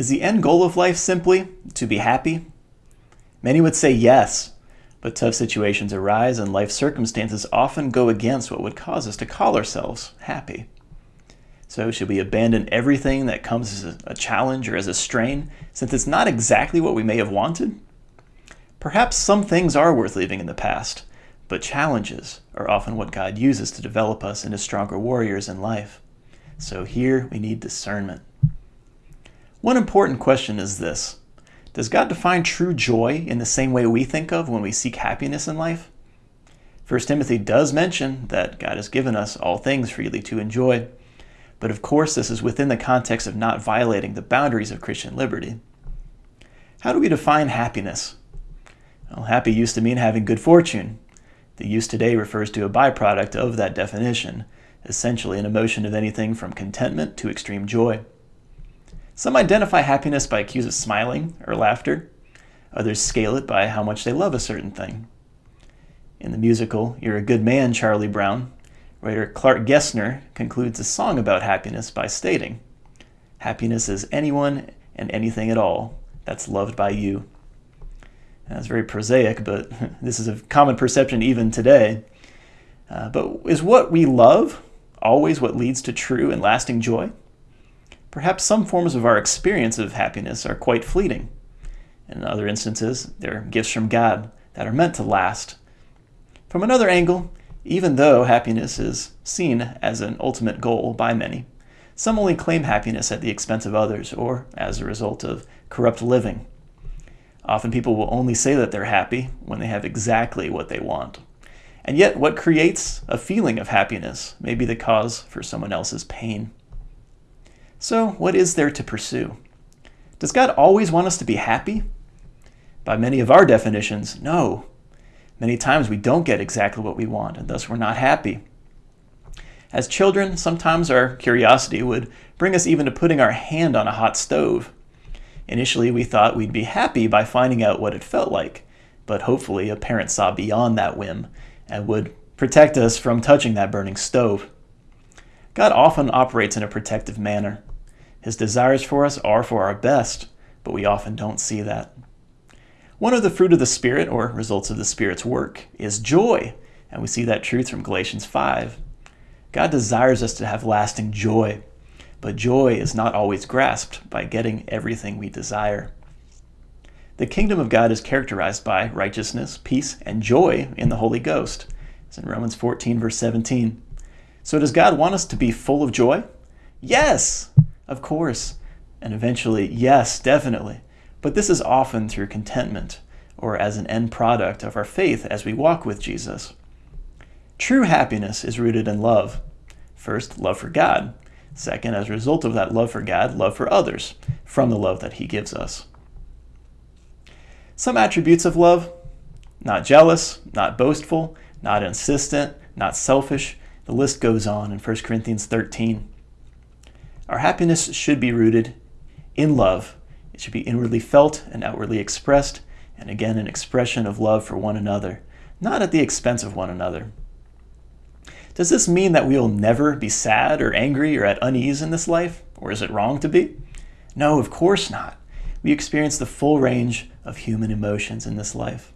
Is the end goal of life simply to be happy? Many would say yes, but tough situations arise and life circumstances often go against what would cause us to call ourselves happy. So should we abandon everything that comes as a challenge or as a strain, since it's not exactly what we may have wanted? Perhaps some things are worth leaving in the past, but challenges are often what God uses to develop us into stronger warriors in life. So here we need discernment. One important question is this. Does God define true joy in the same way we think of when we seek happiness in life? 1 Timothy does mention that God has given us all things freely to enjoy, but of course, this is within the context of not violating the boundaries of Christian liberty. How do we define happiness? Well, happy used to mean having good fortune. The use today refers to a byproduct of that definition, essentially an emotion of anything from contentment to extreme joy. Some identify happiness by cues of smiling or laughter. Others scale it by how much they love a certain thing. In the musical You're a Good Man, Charlie Brown, Writer Clark Gesner concludes a song about happiness by stating, Happiness is anyone and anything at all that's loved by you. That's very prosaic, but this is a common perception even today. Uh, but is what we love always what leads to true and lasting joy? Perhaps some forms of our experience of happiness are quite fleeting. In other instances, they're gifts from God that are meant to last. From another angle, even though happiness is seen as an ultimate goal by many, some only claim happiness at the expense of others or as a result of corrupt living. Often people will only say that they're happy when they have exactly what they want. And yet, what creates a feeling of happiness may be the cause for someone else's pain. So, what is there to pursue? Does God always want us to be happy? By many of our definitions, no. Many times we don't get exactly what we want, and thus we're not happy. As children, sometimes our curiosity would bring us even to putting our hand on a hot stove. Initially, we thought we'd be happy by finding out what it felt like, but hopefully a parent saw beyond that whim and would protect us from touching that burning stove. God often operates in a protective manner. His desires for us are for our best, but we often don't see that. One of the fruit of the Spirit, or results of the Spirit's work, is joy, and we see that truth from Galatians 5. God desires us to have lasting joy, but joy is not always grasped by getting everything we desire. The kingdom of God is characterized by righteousness, peace, and joy in the Holy Ghost. It's in Romans 14, verse 17. So does God want us to be full of joy? Yes, of course. And eventually, yes, definitely. But this is often through contentment or as an end product of our faith as we walk with Jesus. True happiness is rooted in love. First, love for God. Second, as a result of that love for God, love for others from the love that He gives us. Some attributes of love not jealous, not boastful, not insistent, not selfish. The list goes on in 1 Corinthians 13. Our happiness should be rooted in love it should be inwardly felt and outwardly expressed, and again an expression of love for one another, not at the expense of one another. Does this mean that we will never be sad or angry or at unease in this life? Or is it wrong to be? No, of course not. We experience the full range of human emotions in this life.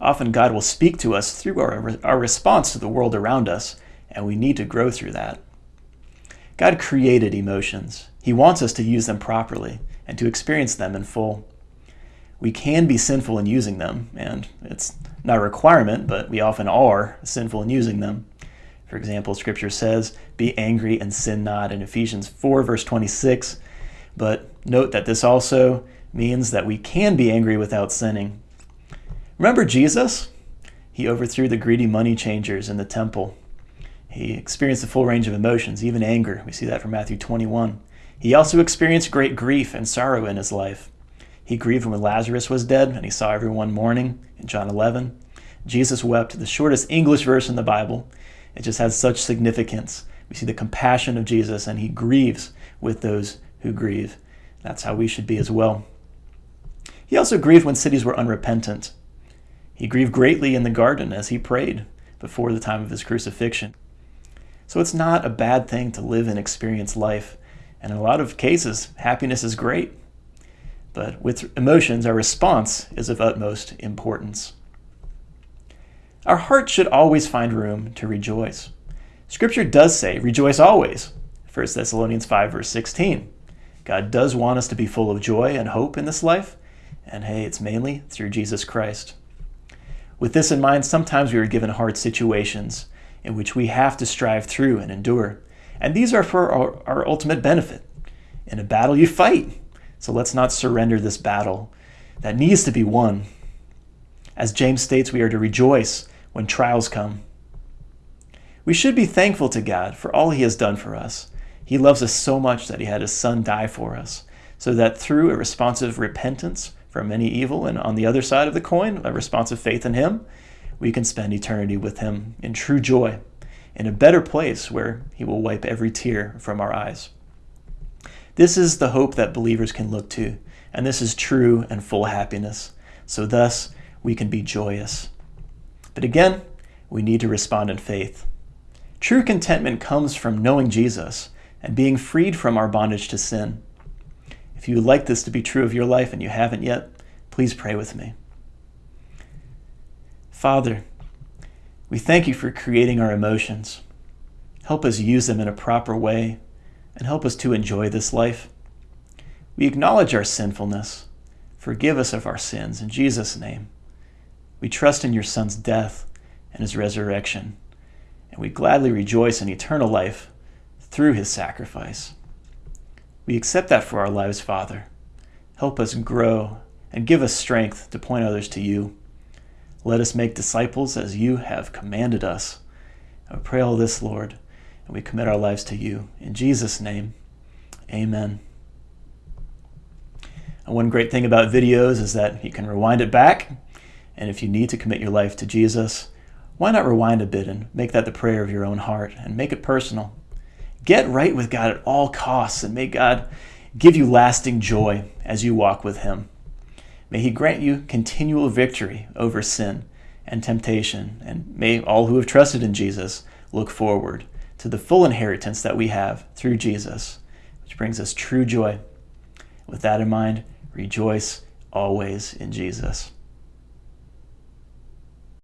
Often God will speak to us through our, our response to the world around us, and we need to grow through that. God created emotions. He wants us to use them properly and to experience them in full. We can be sinful in using them, and it's not a requirement, but we often are sinful in using them. For example, Scripture says, Be angry and sin not in Ephesians 4, verse 26. But note that this also means that we can be angry without sinning. Remember Jesus? He overthrew the greedy money changers in the temple. He experienced the full range of emotions, even anger. We see that from Matthew 21. He also experienced great grief and sorrow in his life. He grieved when Lazarus was dead and he saw everyone mourning in John 11. Jesus wept, the shortest English verse in the Bible. It just has such significance. We see the compassion of Jesus and he grieves with those who grieve. That's how we should be as well. He also grieved when cities were unrepentant. He grieved greatly in the garden as he prayed before the time of his crucifixion. So it's not a bad thing to live and experience life and in a lot of cases, happiness is great. But with emotions, our response is of utmost importance. Our heart should always find room to rejoice. Scripture does say, rejoice always. 1 Thessalonians 5, verse 16. God does want us to be full of joy and hope in this life, and hey, it's mainly through Jesus Christ. With this in mind, sometimes we are given hard situations in which we have to strive through and endure. And these are for our, our ultimate benefit. In a battle, you fight. So let's not surrender this battle that needs to be won. As James states, we are to rejoice when trials come. We should be thankful to God for all he has done for us. He loves us so much that he had his son die for us, so that through a responsive repentance, from any evil, and on the other side of the coin, a responsive faith in Him, we can spend eternity with Him in true joy, in a better place where He will wipe every tear from our eyes. This is the hope that believers can look to, and this is true and full happiness. So, thus, we can be joyous. But again, we need to respond in faith. True contentment comes from knowing Jesus and being freed from our bondage to sin. If you would like this to be true of your life and you haven't yet, please pray with me. Father, we thank you for creating our emotions. Help us use them in a proper way and help us to enjoy this life. We acknowledge our sinfulness. Forgive us of our sins in Jesus' name. We trust in your Son's death and his resurrection, and we gladly rejoice in eternal life through his sacrifice. We accept that for our lives, Father. Help us grow and give us strength to point others to you. Let us make disciples as you have commanded us. I pray all this, Lord, and we commit our lives to you. In Jesus' name, amen. And one great thing about videos is that you can rewind it back. And if you need to commit your life to Jesus, why not rewind a bit and make that the prayer of your own heart and make it personal? Get right with God at all costs and may God give you lasting joy as you walk with Him. May He grant you continual victory over sin and temptation, and may all who have trusted in Jesus look forward to the full inheritance that we have through Jesus, which brings us true joy. With that in mind, rejoice always in Jesus.